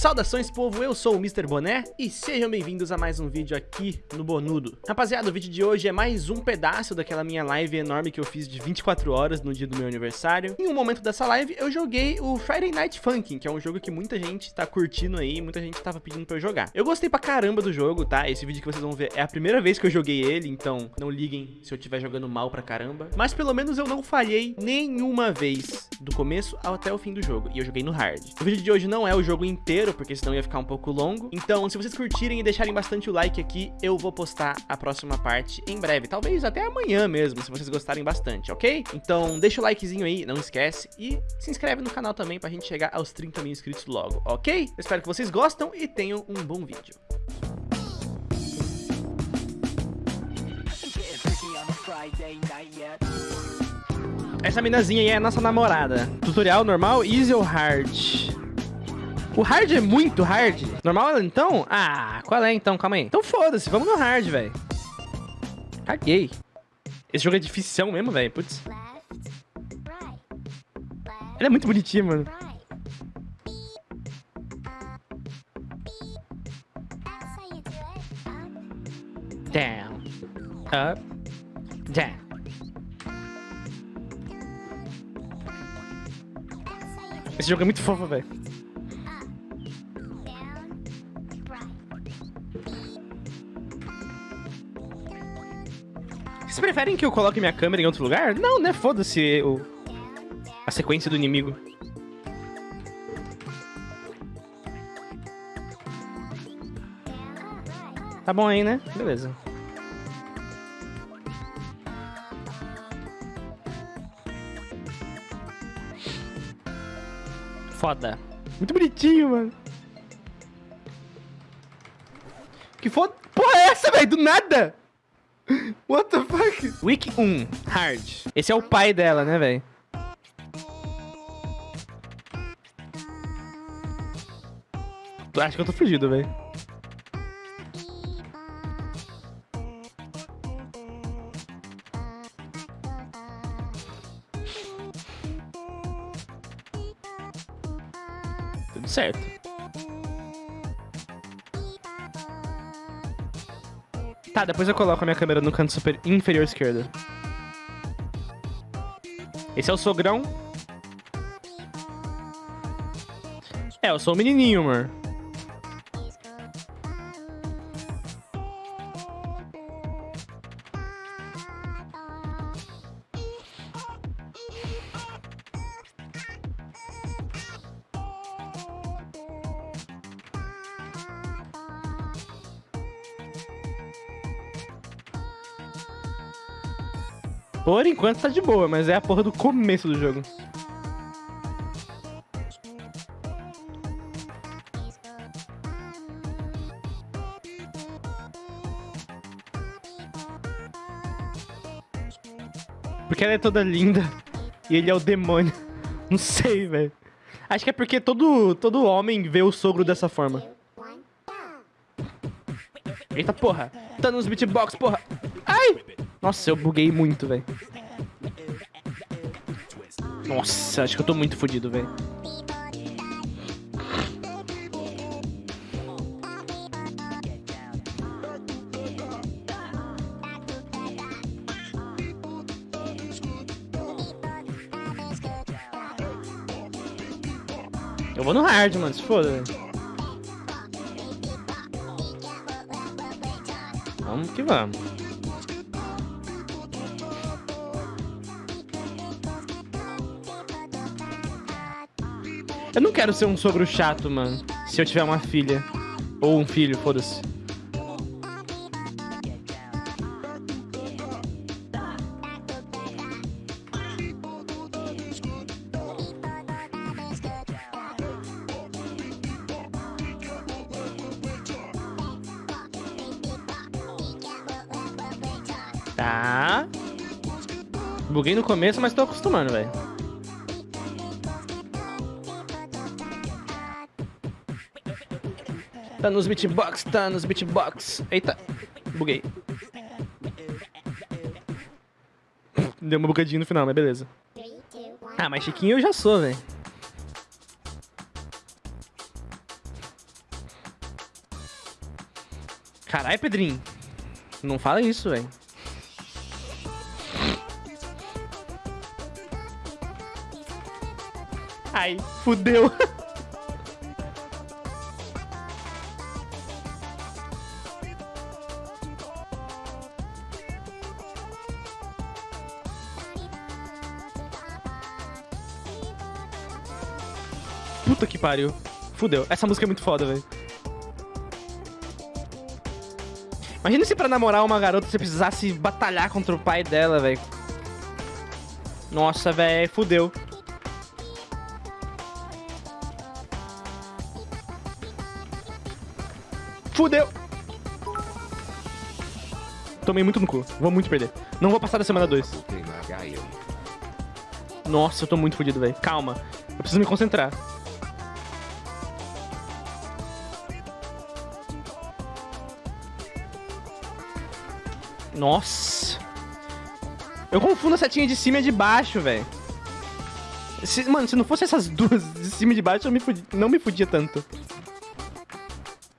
Saudações povo, eu sou o Mr. Boné e sejam bem-vindos a mais um vídeo aqui no Bonudo. Rapaziada, o vídeo de hoje é mais um pedaço daquela minha live enorme que eu fiz de 24 horas no dia do meu aniversário. Em um momento dessa live eu joguei o Friday Night Funkin', que é um jogo que muita gente tá curtindo aí, muita gente tava pedindo pra eu jogar. Eu gostei pra caramba do jogo, tá? Esse vídeo que vocês vão ver é a primeira vez que eu joguei ele, então não liguem se eu estiver jogando mal pra caramba. Mas pelo menos eu não falhei nenhuma vez, do começo até o fim do jogo, e eu joguei no hard. O vídeo de hoje não é o jogo inteiro, inteiro, porque senão ia ficar um pouco longo. Então, se vocês curtirem e deixarem bastante o like aqui, eu vou postar a próxima parte em breve. Talvez até amanhã mesmo, se vocês gostarem bastante, ok? Então, deixa o likezinho aí, não esquece. E se inscreve no canal também pra gente chegar aos 30 mil inscritos logo, ok? Eu espero que vocês gostam e tenham um bom vídeo. Essa minazinha aí é a nossa namorada. Tutorial normal, easy ou hard? O hard é muito hard. Normal então? Ah, qual é então? Calma aí. Então foda-se, vamos no hard, velho. Caguei. Esse jogo é difícil mesmo, velho. Putz. Ela é muito bonitinha, mano. Down. Up. Down. Esse jogo é muito fofo, velho. Preferem que eu coloque minha câmera em outro lugar? Não, né? Foda-se o... a sequência do inimigo. Tá bom aí, né? Beleza. Foda. Muito bonitinho, mano. Que foda... Porra é essa, velho? Do nada! What the fuck? Week 1, hard. Esse é o pai dela, né, velho? Acho que eu tô fugido, velho. Tudo certo. Tá, depois eu coloco a minha câmera no canto super inferior esquerdo. Esse é o sogrão. É, eu sou o menininho, amor. Por enquanto tá de boa, mas é a porra do começo do jogo. Porque ela é toda linda e ele é o demônio. Não sei, velho. Acho que é porque todo, todo homem vê o sogro dessa forma. Eita porra. Tá nos beatbox, porra. Nossa, eu buguei muito, velho. Nossa, acho que eu tô muito fodido, velho. Eu vou no hard, mano, se foda, velho. Vamos que vamos. Eu não quero ser um sogro chato, mano. Se eu tiver uma filha. Ou um filho, foda-se. Tá. Buguei no começo, mas tô acostumando, velho. Tá nos beatbox, tá nos beatbox. Eita, buguei. Deu uma bugadinha no final, mas beleza. Ah, mas Chiquinho eu já sou, velho. Carai, Pedrinho. Não fala isso, velho. Ai, fudeu. pariu. Fudeu. Essa música é muito foda, velho. Imagina se pra namorar uma garota você precisasse batalhar contra o pai dela, velho. Nossa, velho, fudeu. Fudeu. Tomei muito no cu. Vou muito perder. Não vou passar da semana 2. Nossa, eu tô muito fudido, velho. Calma. Eu preciso me concentrar. Nossa. Eu confundo a setinha de cima e de baixo, velho. mano, se não fosse essas duas de cima e de baixo, eu me fudi, não me fudia tanto.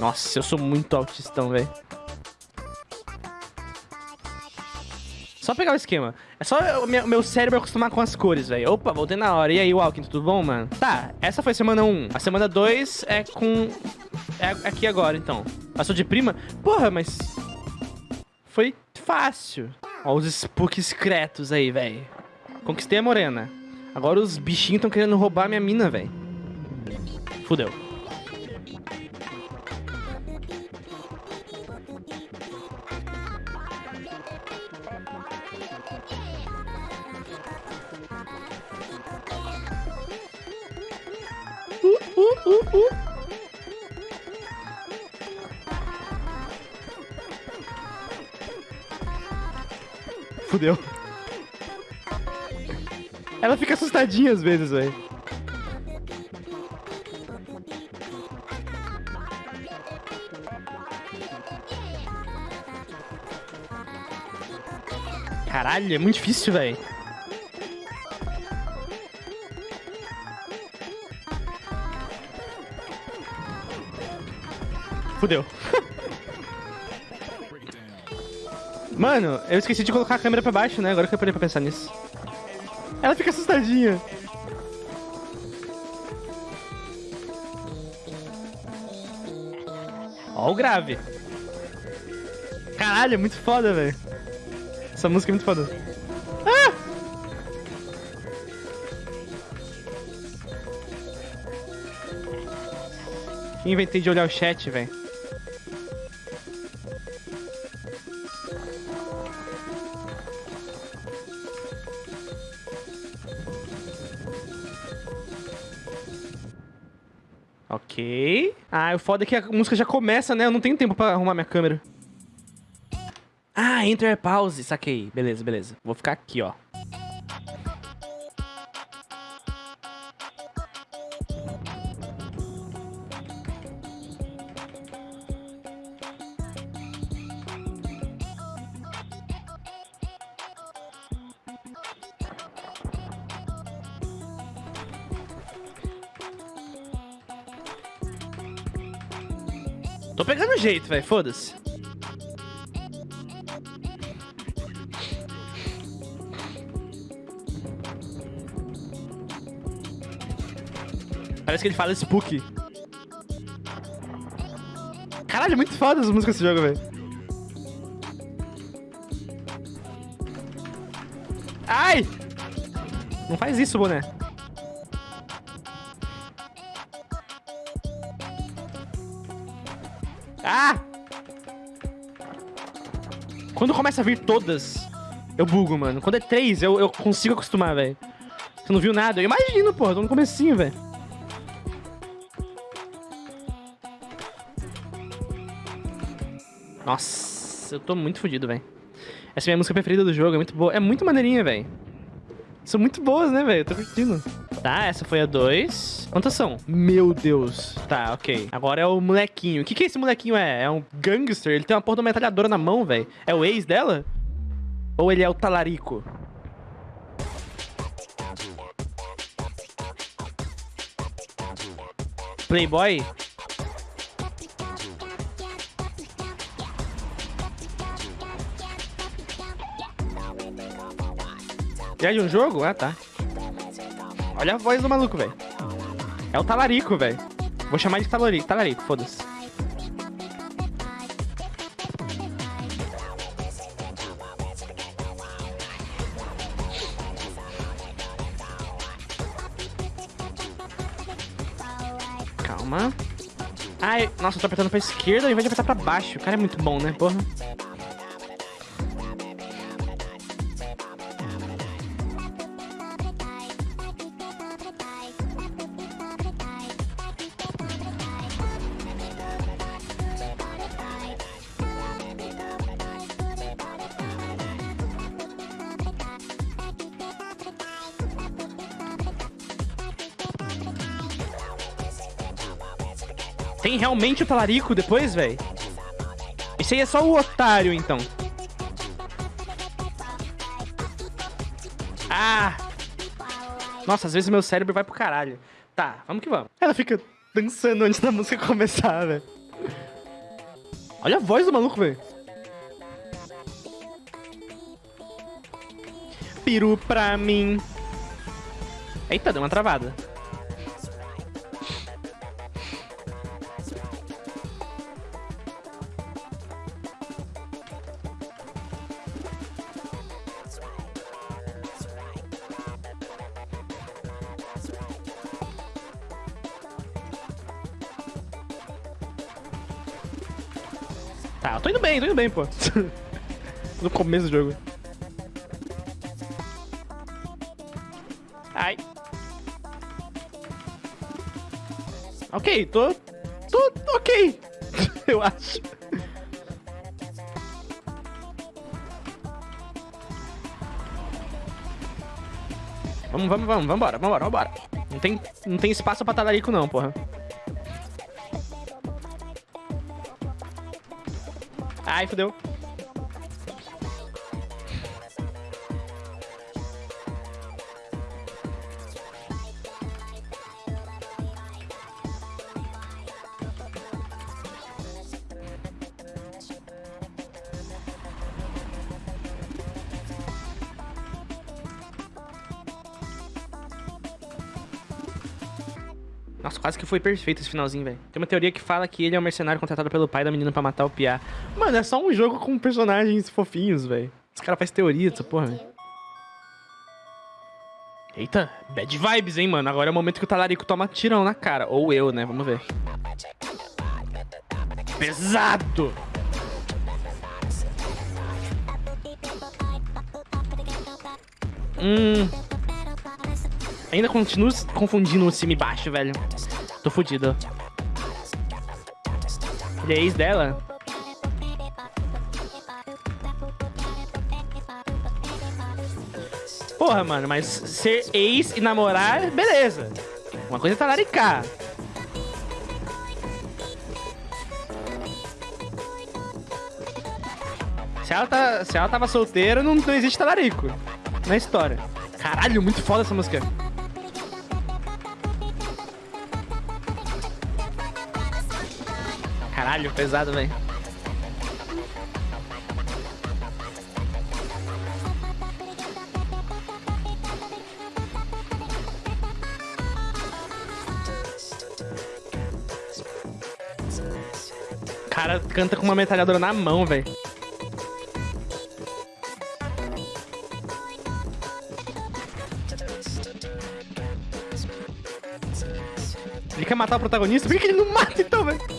Nossa, eu sou muito autistão, velho. Só pegar o esquema. É só o meu, meu cérebro acostumar com as cores, velho. Opa, voltei na hora. E aí, Walking, tudo bom, mano? Tá, essa foi semana 1. A semana 2 é com... É aqui agora, então. Passou de prima? Porra, mas... Foi fácil. Ó os spooks secretos aí, velho. Conquistei a morena. Agora os bichinhos estão querendo roubar minha mina, velho. Fudeu. Uh, uh, uh, uh. Fudeu. Ela fica assustadinha às vezes, velho. Caralho, é muito difícil, velho. Fudeu. Mano, eu esqueci de colocar a câmera pra baixo, né? Agora que eu parei pra pensar nisso. Ela fica assustadinha. Ó o grave. Caralho, é muito foda, velho. Essa música é muito foda. Ah! Inventei de olhar o chat, velho. Ok. Ah, o foda é que a música já começa, né? Eu não tenho tempo pra arrumar minha câmera. Ah, enter pause. Saquei. Beleza, beleza. Vou ficar aqui, ó. Jeito, velho. Foda-se. Parece que ele fala spook. Caralho, muito foda as músicas desse jogo, velho. Ai! Não faz isso, boné. Ah! Quando começa a vir todas, eu bugo, mano. Quando é três, eu, eu consigo acostumar, velho. Você não viu nada? Eu imagino, porra. Tô no comecinho, velho. Nossa, eu tô muito fodido, velho. Essa é a minha música preferida do jogo, é muito boa. É muito maneirinha, velho. São muito boas, né, velho? Tô curtindo. Tá, essa foi a 2. Quantas são? Meu Deus. Tá, ok. Agora é o molequinho. O que que esse molequinho é? É um gangster? Ele tem uma porra de uma metralhadora na mão, velho. É o ex dela? Ou ele é o talarico? Playboy? É de um jogo? Ah, tá. Olha a voz do maluco, velho. É o talarico, velho. Vou chamar de talarico, talarico, foda-se. Calma. Ai, nossa, eu tô apertando pra esquerda ao invés de apertar pra baixo. O cara é muito bom, né, porra? Tem realmente o talarico depois, velho? Esse aí é só o otário, então. Ah! Nossa, às vezes meu cérebro vai pro caralho. Tá, vamos que vamos. Ela fica dançando antes da música começar, velho. Olha a voz do maluco, velho. Piru pra mim. Eita, deu uma travada. Tá, eu tô indo bem, tô indo bem, pô. no começo do jogo. Ai. Ok, tô... Tô ok. eu acho. Vamos, vamos, vamos, vambora, vambora, vambora. Não tem, não tem espaço pra talarico não, porra. Ai, fodeu. Nossa, quase que foi perfeito esse finalzinho, velho. Tem uma teoria que fala que ele é um mercenário contratado pelo pai da menina pra matar o Pia. Mano, é só um jogo com personagens fofinhos, velho. Os caras fazem teoria dessa porra, velho. Eita, bad vibes, hein, mano. Agora é o momento que o talarico toma tirão na cara. Ou eu, né? Vamos ver. Pesado! Hum... Ainda continuo confundindo o cima e baixo, velho. Tô fudido. Ele é ex dela? Porra, mano, mas ser ex e namorar, beleza. Uma coisa é talaricar. Se ela, tá, se ela tava solteira, não, não existe talarico na história. Caralho, muito foda essa música. Caralho, pesado, velho. Cara canta com uma metralhadora na mão, velho. Ele quer matar o protagonista? Por que ele não mata então, velho?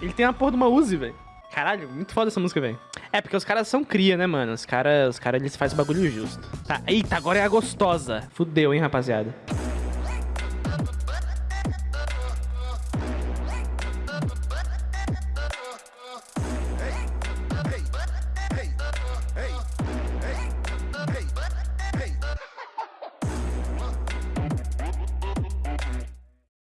Ele tem a porra de uma Uzi, velho. Caralho, muito foda essa música, velho. É, porque os caras são cria, né, mano? Os caras, os cara, eles fazem o bagulho justo. Tá, eita, agora é a gostosa. Fudeu, hein, rapaziada.